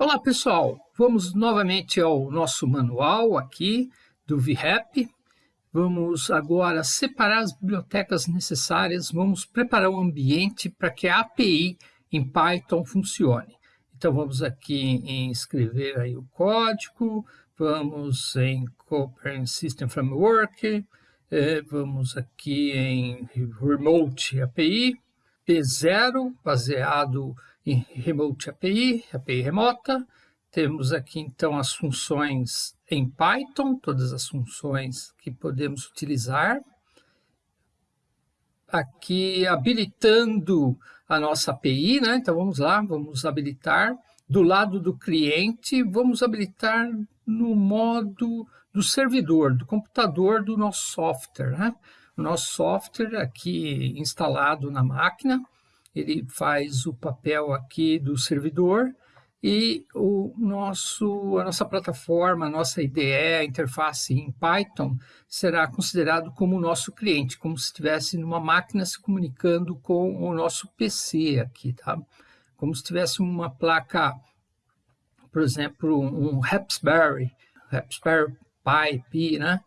Olá pessoal, vamos novamente ao nosso manual aqui do VRAP. Vamos agora separar as bibliotecas necessárias, vamos preparar o ambiente para que a API em Python funcione. Então vamos aqui em escrever aí o código, vamos em Cooperation System Framework, eh, vamos aqui em Remote API, P0, baseado em Remote API, API remota. Temos aqui então as funções em Python, todas as funções que podemos utilizar. Aqui habilitando a nossa API, né? Então vamos lá, vamos habilitar. Do lado do cliente, vamos habilitar no modo do servidor, do computador do nosso software. Né? O nosso software aqui instalado na máquina, ele faz o papel aqui do servidor e o nosso, a nossa plataforma, a nossa IDE, a interface em Python, será considerado como o nosso cliente, como se estivesse numa máquina se comunicando com o nosso PC aqui, tá? Como se tivesse uma placa, por exemplo, um Raspberry, Raspberry Pi, né?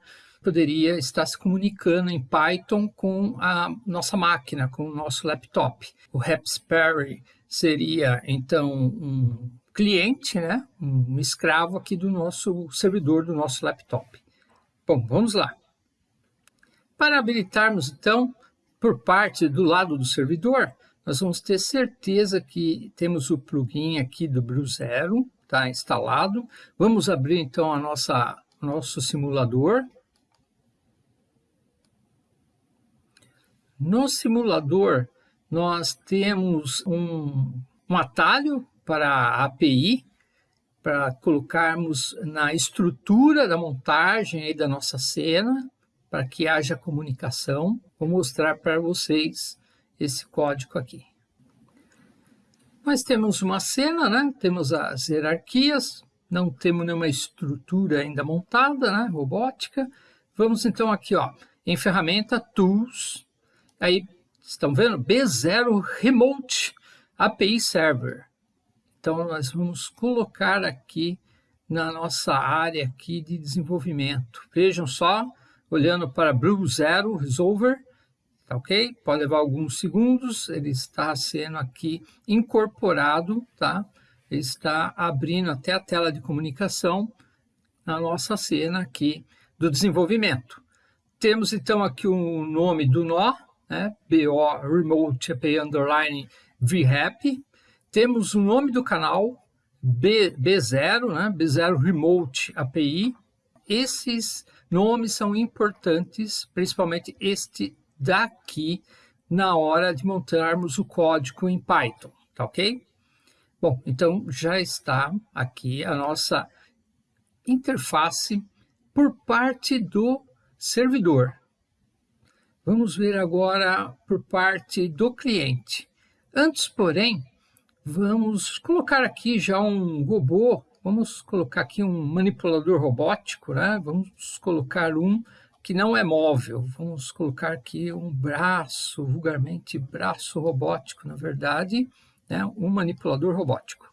Poderia estar se comunicando em Python com a nossa máquina, com o nosso laptop. O Raspberry seria, então, um cliente, né? um escravo aqui do nosso servidor, do nosso laptop. Bom, vamos lá. Para habilitarmos, então, por parte do lado do servidor, nós vamos ter certeza que temos o plugin aqui do Bruzero, está instalado. Vamos abrir, então, a nossa nosso simulador. No simulador, nós temos um, um atalho para a API, para colocarmos na estrutura da montagem aí da nossa cena, para que haja comunicação. Vou mostrar para vocês esse código aqui. Nós temos uma cena, né? temos as hierarquias, não temos nenhuma estrutura ainda montada, né, robótica. Vamos então aqui, ó, em ferramenta Tools, aí estão vendo B0 Remote API Server. Então nós vamos colocar aqui na nossa área aqui de desenvolvimento. Vejam só, olhando para Blue Zero Resolver, tá ok? Pode levar alguns segundos, ele está sendo aqui incorporado, tá? está abrindo até a tela de comunicação na nossa cena aqui do desenvolvimento. Temos então aqui o nome do nó, né? BO Remote API Underline VRAP. Temos o nome do canal, B, B0, né? B0 Remote API. Esses nomes são importantes, principalmente este daqui, na hora de montarmos o código em Python, tá ok? Bom, então já está aqui a nossa interface por parte do servidor. Vamos ver agora por parte do cliente. Antes, porém, vamos colocar aqui já um robô, vamos colocar aqui um manipulador robótico, né? Vamos colocar um que não é móvel, vamos colocar aqui um braço, vulgarmente braço robótico, na verdade, né, um manipulador robótico.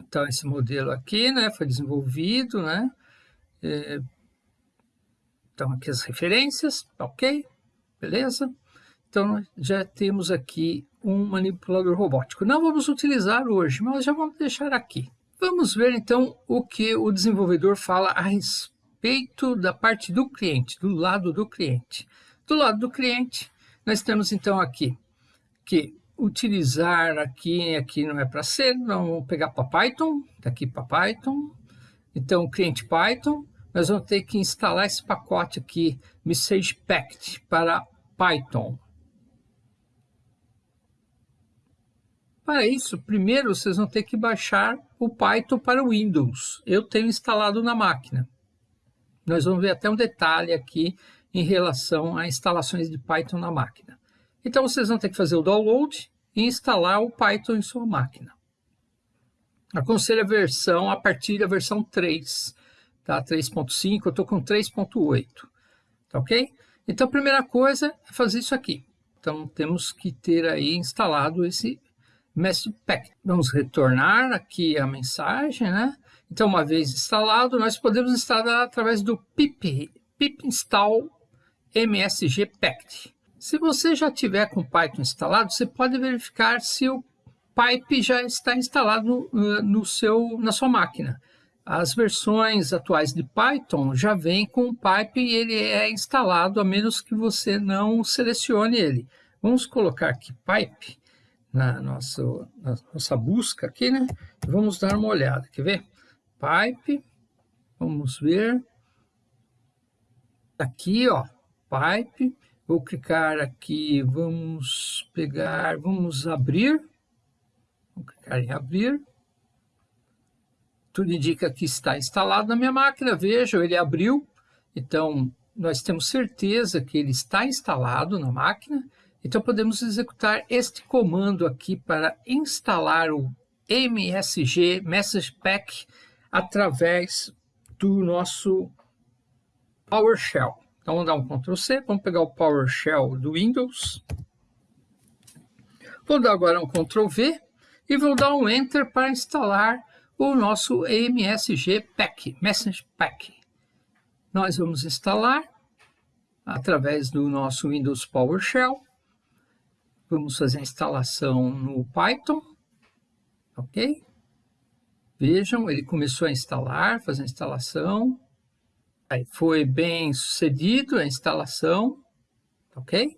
Então, esse modelo aqui né, foi desenvolvido, né? É, então, aqui as referências, ok, beleza? Então, já temos aqui um manipulador robótico. Não vamos utilizar hoje, mas já vamos deixar aqui. Vamos ver, então, o que o desenvolvedor fala a respeito da parte do cliente, do lado do cliente. Do lado do cliente, nós temos então aqui que utilizar aqui, aqui não é para ser, vamos pegar para Python, daqui para Python. Então, cliente Python, nós vamos ter que instalar esse pacote aqui, Message Pact, para Python. Para isso, primeiro vocês vão ter que baixar o Python para o Windows. Eu tenho instalado na máquina. Nós vamos ver até um detalhe aqui em relação a instalações de Python na máquina. Então, vocês vão ter que fazer o download e instalar o Python em sua máquina. Aconselho a versão a partir da versão 3, tá? 3.5, eu estou com 3.8, tá ok? Então, a primeira coisa é fazer isso aqui. Então, temos que ter aí instalado esse message pack. Vamos retornar aqui a mensagem, né? Então, uma vez instalado, nós podemos instalar através do pip, pip install msg packed. Se você já tiver com Python instalado, você pode verificar se o pipe já está instalado uh, no seu, na sua máquina. As versões atuais de Python já vêm com o pipe e ele é instalado, a menos que você não selecione ele. Vamos colocar aqui pipe na nossa, na nossa busca aqui, né? Vamos dar uma olhada, quer ver? Pipe, vamos ver. Aqui, ó, pipe. Vou clicar aqui, vamos pegar, vamos abrir. Vou clicar em abrir. Tudo indica que está instalado na minha máquina. Veja, ele abriu. Então, nós temos certeza que ele está instalado na máquina. Então, podemos executar este comando aqui para instalar o MSG Message Pack através do nosso PowerShell. Então, vamos dar um Ctrl C, vamos pegar o PowerShell do Windows. Vou dar agora um Ctrl V e vou dar um Enter para instalar o nosso MSG Pack, Message Pack. Nós vamos instalar através do nosso Windows PowerShell. Vamos fazer a instalação no Python, ok? Vejam, ele começou a instalar, fazer a instalação. Aí foi bem sucedido a instalação, ok?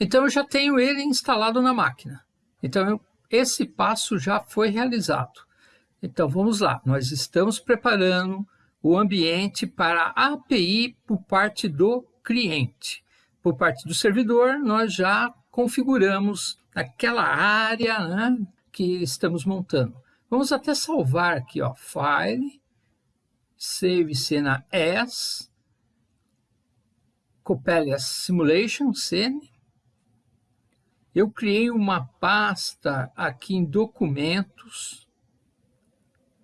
Então eu já tenho ele instalado na máquina. Então eu, esse passo já foi realizado. Então vamos lá, nós estamos preparando o ambiente para a API por parte do cliente. Por parte do servidor, nós já configuramos aquela área né, que estamos montando. Vamos até salvar aqui, ó, File, Save Cena As, Coppelius Simulation, Scene. Eu criei uma pasta aqui em Documentos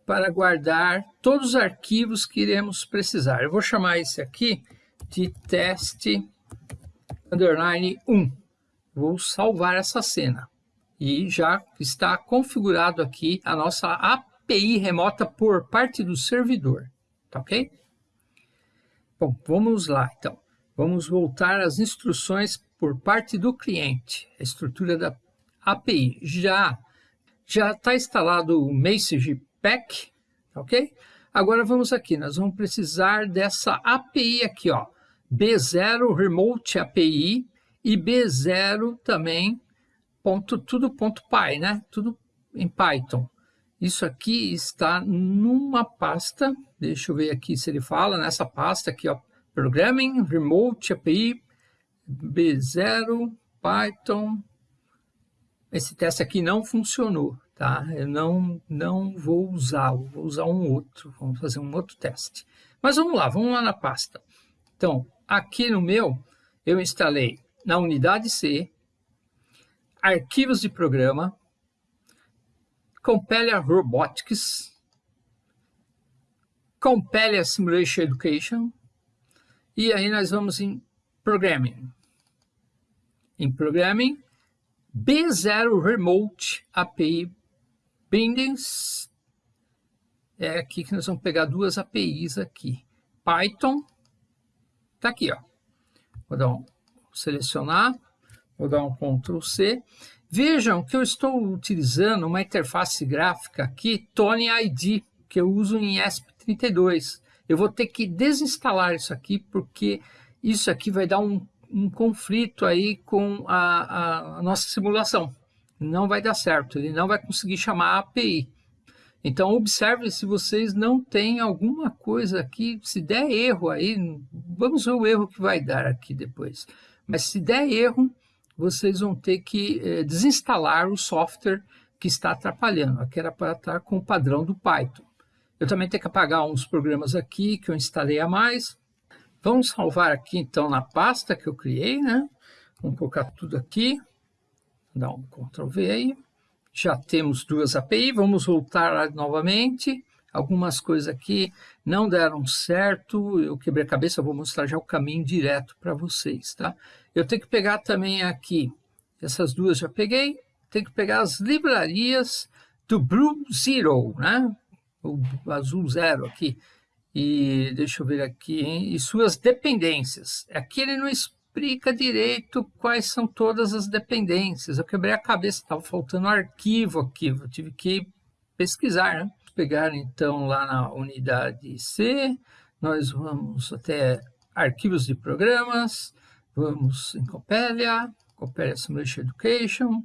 para guardar todos os arquivos que iremos precisar. Eu vou chamar esse aqui de teste underline 1 vou salvar essa cena. E já está configurado aqui a nossa API remota por parte do servidor, tá ok? Bom, vamos lá então. Vamos voltar às instruções por parte do cliente, a estrutura da API. Já já está instalado o Message Pack, tá ok? Agora vamos aqui, nós vamos precisar dessa API aqui, ó, B0 Remote API e B0 também, ponto, tudo ponto .py, né? Tudo em Python. Isso aqui está numa pasta, deixa eu ver aqui se ele fala, nessa pasta aqui, ó, Programming, Remote API, B0, Python. Esse teste aqui não funcionou, tá? Eu não, não vou usar, vou usar um outro, vamos fazer um outro teste. Mas vamos lá, vamos lá na pasta. Então, aqui no meu, eu instalei na unidade C, arquivos de programa, Compelia Robotics, Compelia Simulation Education, e aí nós vamos em Programming. Em Programming, B0 Remote API Bindings, é aqui que nós vamos pegar duas APIs aqui. Python, tá aqui, ó. Vou dar um selecionar, vou dar um Ctrl C. Vejam que eu estou utilizando uma interface gráfica aqui, Tony ID, que eu uso em ESP32. Eu vou ter que desinstalar isso aqui, porque isso aqui vai dar um, um conflito aí com a, a, a nossa simulação. Não vai dar certo, ele não vai conseguir chamar a API. Então, observe se vocês não têm alguma coisa aqui, se der erro aí, vamos ver o erro que vai dar aqui depois. Mas se der erro, vocês vão ter que é, desinstalar o software que está atrapalhando, que era para estar com o padrão do Python. Eu também tenho que apagar uns programas aqui que eu instalei a mais. Vamos salvar aqui então na pasta que eu criei, né? Vamos colocar tudo aqui, dar um Ctrl V aí. Já temos duas API, vamos voltar novamente algumas coisas aqui não deram certo, eu quebrei a cabeça, vou mostrar já o caminho direto para vocês, tá? Eu tenho que pegar também aqui, essas duas já peguei, tem que pegar as livrarias do Blue Zero, né? O azul zero aqui. E deixa eu ver aqui, hein? E suas dependências. Aqui ele não explica direito quais são todas as dependências. Eu quebrei a cabeça, estava faltando arquivo aqui, eu tive que pesquisar, né? Pegar então lá na unidade C, nós vamos até arquivos de programas, vamos em Copelia, Copelia Simulation Education.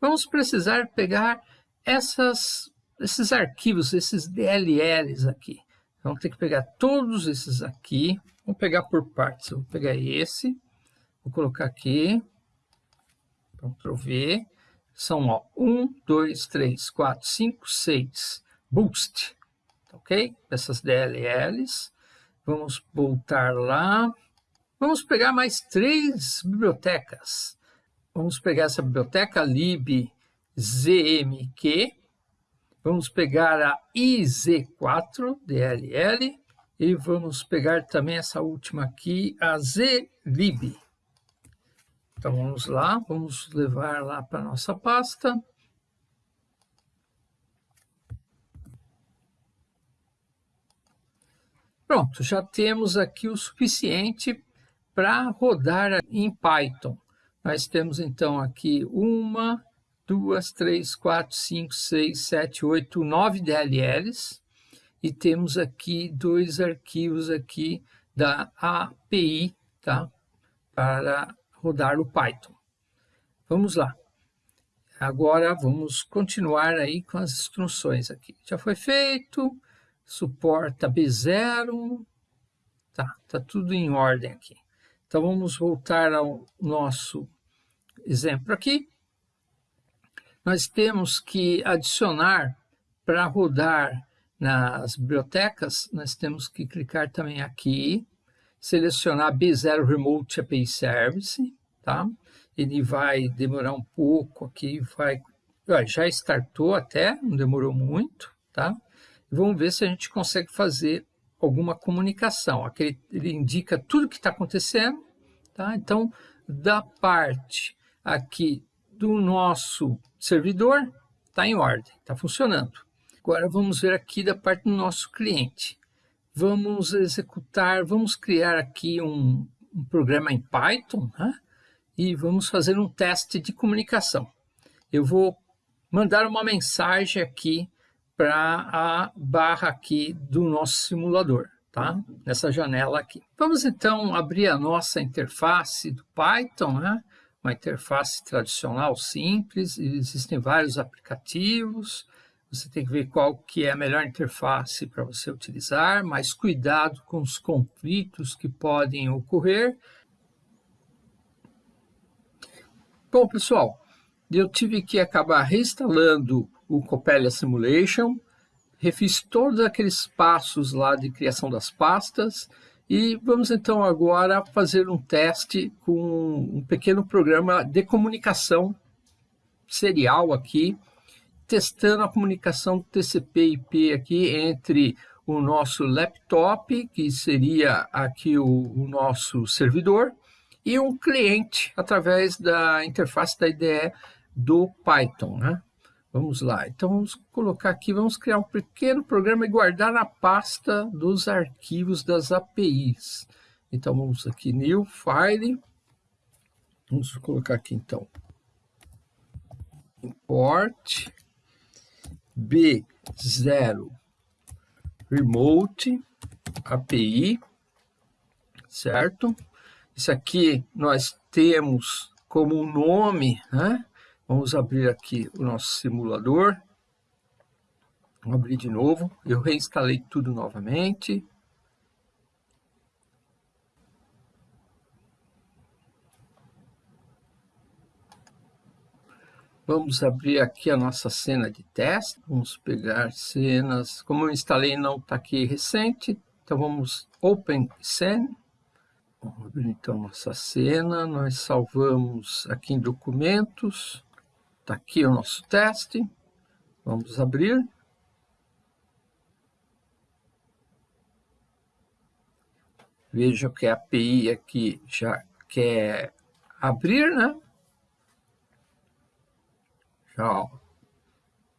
Vamos precisar pegar essas, esses arquivos, esses DLLs aqui. Vamos ter que pegar todos esses aqui, vamos pegar por partes. Eu vou pegar esse, vou colocar aqui, Ctrl V, são ó, 1, 2, 3, 4, 5, 6, boost, ok? Essas DLLs. Vamos voltar lá. Vamos pegar mais três bibliotecas. Vamos pegar essa biblioteca lib zmq. Vamos pegar a iz4 dll e vamos pegar também essa última aqui, a zlib. Então vamos lá, vamos levar lá para a nossa pasta. Pronto, já temos aqui o suficiente para rodar em Python. Nós temos então aqui uma, duas, três, quatro, cinco, seis, sete, oito, nove DLLs e temos aqui dois arquivos aqui da API, tá? Para rodar o Python. Vamos lá. Agora vamos continuar aí com as instruções aqui. Já foi feito, suporta B0, tá, tá tudo em ordem aqui. Então vamos voltar ao nosso exemplo aqui. Nós temos que adicionar para rodar nas bibliotecas, nós temos que clicar também aqui, selecionar B0 Remote API Service, tá? Ele vai demorar um pouco aqui, vai, já startou até, não demorou muito, tá? vamos ver se a gente consegue fazer alguma comunicação. Aqui ele indica tudo que está acontecendo, tá? Então, da parte aqui do nosso servidor, está em ordem, está funcionando. Agora vamos ver aqui da parte do nosso cliente. Vamos executar, vamos criar aqui um, um programa em Python, né? e vamos fazer um teste de comunicação. Eu vou mandar uma mensagem aqui para a barra aqui do nosso simulador, tá? Nessa janela aqui. Vamos então abrir a nossa interface do Python, né? Uma interface tradicional simples, existem vários aplicativos, você tem que ver qual que é a melhor interface para você utilizar, mas cuidado com os conflitos que podem ocorrer. Bom, pessoal, eu tive que acabar reinstalando o Copelia Simulation, refiz todos aqueles passos lá de criação das pastas e vamos então agora fazer um teste com um pequeno programa de comunicação serial aqui, testando a comunicação TCP/IP aqui entre o nosso laptop, que seria aqui o, o nosso servidor, e um cliente através da interface da IDE do Python, né? Vamos lá, então vamos colocar aqui, vamos criar um pequeno programa e guardar na pasta dos arquivos das APIs. Então vamos aqui, New File, vamos colocar aqui então, Import B0 Remote API, certo? Isso aqui nós temos como nome, né? Vamos abrir aqui o nosso simulador. Vamos abrir de novo. Eu reinstalei tudo novamente. Vamos abrir aqui a nossa cena de teste. Vamos pegar cenas. Como eu instalei não está aqui recente, então vamos Open Scene. Vamos abrir então nossa cena. Nós salvamos aqui em documentos. Está aqui o nosso teste. Vamos abrir. Veja que a API aqui já quer abrir, né? Já, ó,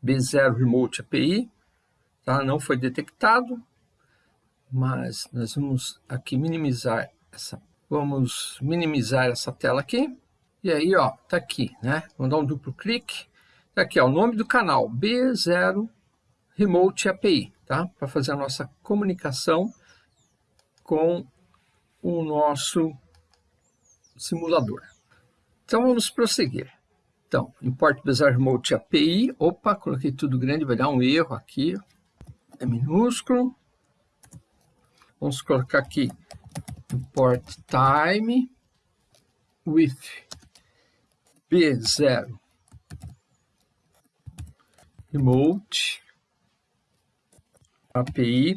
B0 Remote API, tá? não foi detectado, mas nós vamos aqui minimizar essa, vamos minimizar essa tela aqui, e aí, ó, tá aqui, né? Vamos dar um duplo clique, tá aqui, ó, o nome do canal, B0 Remote API, tá? Para fazer a nossa comunicação com o nosso simulador. Então, vamos prosseguir. Então, import Bazaar Remote API. Opa, coloquei tudo grande, vai dar um erro aqui. É minúsculo. Vamos colocar aqui import time with B0 remote. API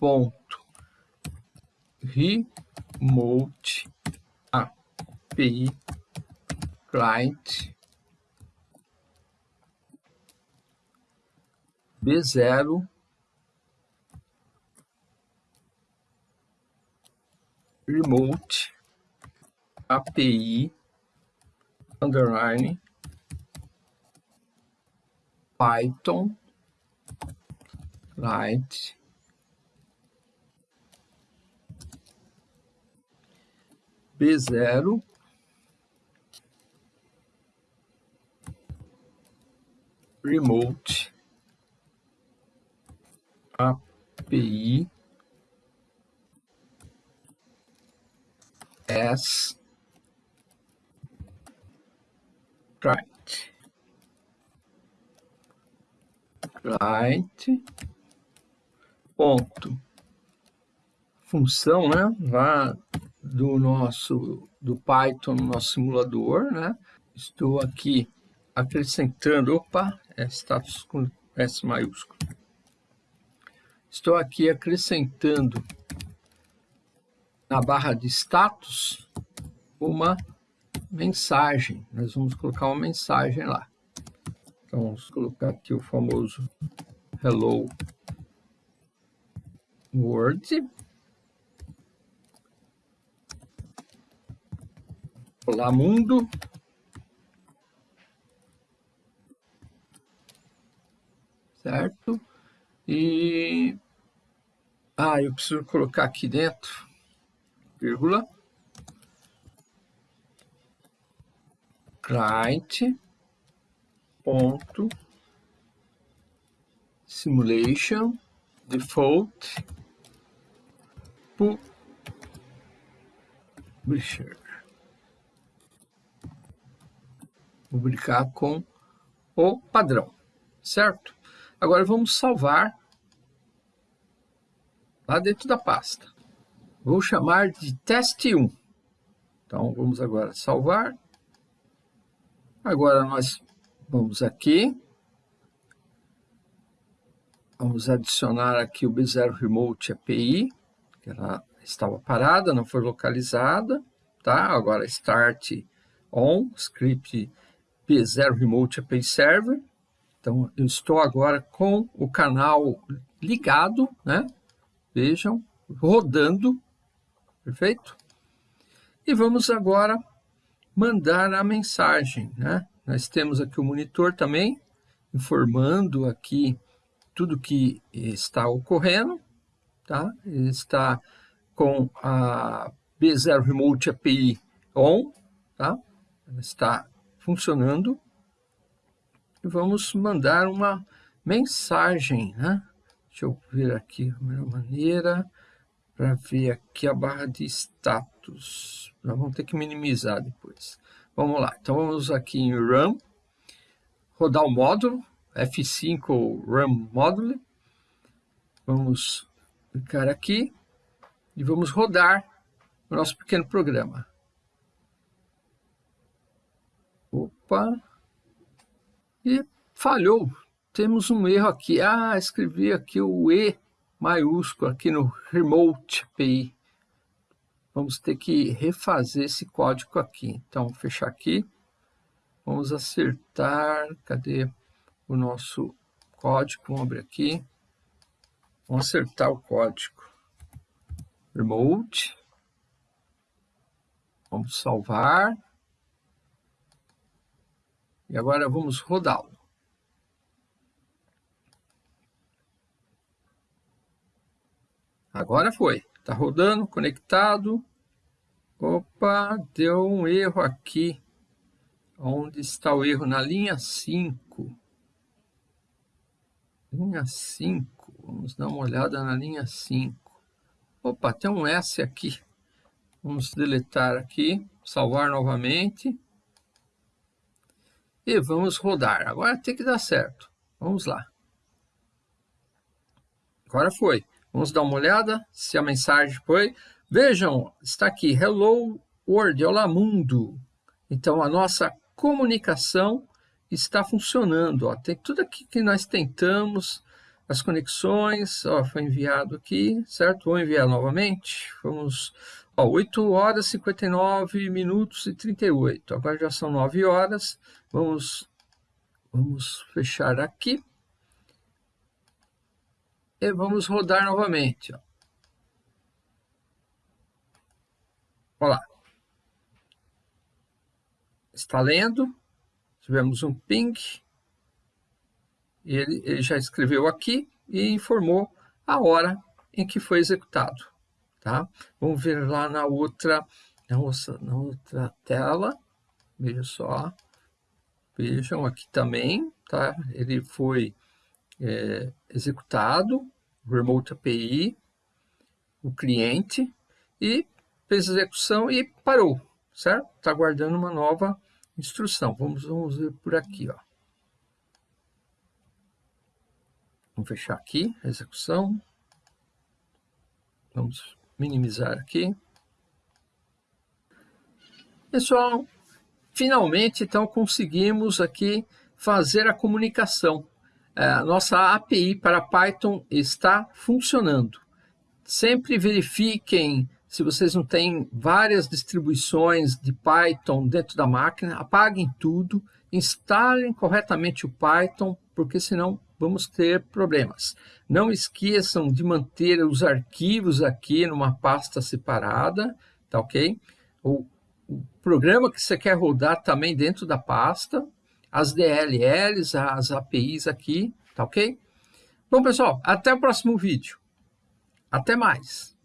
ponto. Remote. API client. B0 remote. API underline. Python. Client B0 remote. API as client client ponto. Função né lá do nosso do Python no nosso simulador né. Estou aqui acrescentando opa é status com S maiúsculo. Estou aqui acrescentando na barra de status uma mensagem. Nós vamos colocar uma mensagem lá. Então, vamos colocar aqui o famoso Hello World. Olá, mundo. Certo? E ah, eu preciso colocar aqui dentro, vírgula, client, ponto, simulation, default, publisher. Publicar com o padrão, certo? Agora vamos salvar lá dentro da pasta. Vou chamar de teste 1. Então, vamos agora salvar. Agora nós vamos aqui. Vamos adicionar aqui o B0 Remote API, que ela estava parada, não foi localizada. Tá? Agora start on, script B0 Remote API Server. Então, eu estou agora com o canal ligado, né? Vejam, rodando, perfeito? E vamos agora mandar a mensagem, né? Nós temos aqui o monitor também, informando aqui tudo que está ocorrendo, tá? Ele está com a B0 Remote API on, tá? Está funcionando. E vamos mandar uma mensagem, né? Deixa eu ver aqui a melhor maneira para ver aqui a barra de status. Nós vamos ter que minimizar depois. Vamos lá. Então, vamos aqui em Run, rodar o módulo, F5 Run Módulo. Vamos clicar aqui e vamos rodar o nosso pequeno programa. Opa! E falhou temos um erro aqui. Ah, escrevi aqui o E maiúsculo aqui no Remote API. Vamos ter que refazer esse código aqui. Então, fechar aqui. Vamos acertar. Cadê o nosso código? Vamos abrir aqui. Vamos acertar o código. Remote. Vamos salvar. E agora vamos rodá-lo. Agora foi. Está rodando, conectado. Opa, deu um erro aqui. Onde está o erro? Na linha 5. Linha 5. Vamos dar uma olhada na linha 5. Opa, tem um S aqui. Vamos deletar aqui, salvar novamente. E vamos rodar. Agora tem que dar certo. Vamos lá. Agora foi. Vamos dar uma olhada se a mensagem foi. Vejam, está aqui, Hello World, olá mundo. Então, a nossa comunicação está funcionando. Ó. Tem tudo aqui que nós tentamos, as conexões, ó, foi enviado aqui, certo? Vou enviar novamente. Vamos, ó, 8 horas, 59 minutos e 38. Agora já são 9 horas. Vamos, vamos fechar aqui. E vamos rodar novamente. Ó. Olha lá. Está lendo. Tivemos um ping. Ele, ele já escreveu aqui e informou a hora em que foi executado. Tá? Vamos ver lá na outra, na outra, na outra tela. Veja só. Vejam aqui também, tá? Ele foi é, executado, Remote API, o cliente, e fez a execução e parou, certo? Está guardando uma nova instrução. Vamos, vamos ver por aqui, ó. Vamos fechar aqui a execução. Vamos minimizar aqui. Pessoal, finalmente, então, conseguimos aqui fazer a comunicação a nossa API para Python está funcionando. Sempre verifiquem se vocês não têm várias distribuições de Python dentro da máquina, apaguem tudo, instalem corretamente o Python, porque senão vamos ter problemas. Não esqueçam de manter os arquivos aqui numa pasta separada, tá ok? O, o programa que você quer rodar também dentro da pasta, as DLLs, as APIs aqui, tá ok? Bom, pessoal, até o próximo vídeo. Até mais.